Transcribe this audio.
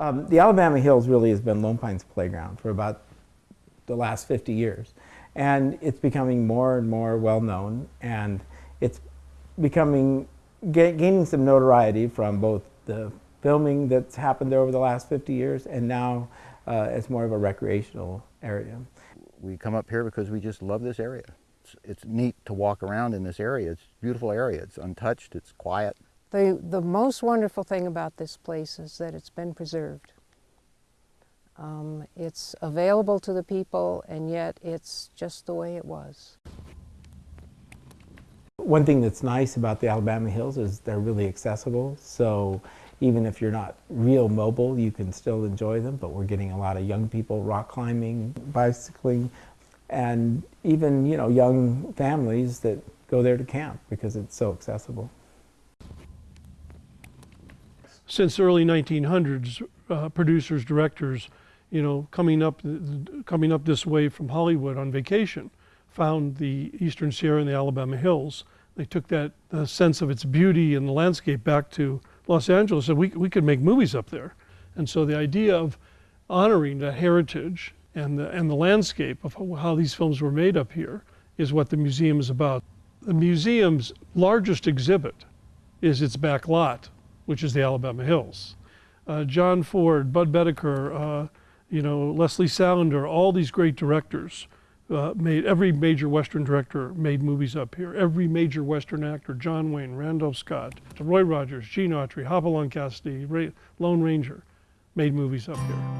Um, the Alabama Hills really has been Lone Pine's playground for about the last 50 years. And it's becoming more and more well known, and it's becoming ga gaining some notoriety from both the filming that's happened there over the last 50 years and now uh, as more of a recreational area. We come up here because we just love this area. It's, it's neat to walk around in this area. It's a beautiful area. It's untouched, it's quiet. The, the most wonderful thing about this place is that it's been preserved. Um, it's available to the people and yet it's just the way it was. One thing that's nice about the Alabama Hills is they're really accessible. So even if you're not real mobile, you can still enjoy them. But we're getting a lot of young people rock climbing, bicycling, and even you know young families that go there to camp because it's so accessible. Since the early 1900s, uh, producers, directors, you know, coming up, coming up this way from Hollywood on vacation, found the Eastern Sierra and the Alabama Hills. They took that uh, sense of its beauty and the landscape back to Los Angeles and we, we could make movies up there. And so the idea of honoring the heritage and the, and the landscape of how these films were made up here is what the museum is about. The museum's largest exhibit is its back lot, which is the Alabama Hills. Uh, John Ford, Bud Boetticher, uh, you know, Lesley Selander, all these great directors uh, made, every major Western director made movies up here. Every major Western actor, John Wayne, Randolph Scott, Roy Rogers, Gene Autry, Hopalong Cassidy, Ray, Lone Ranger, made movies up here.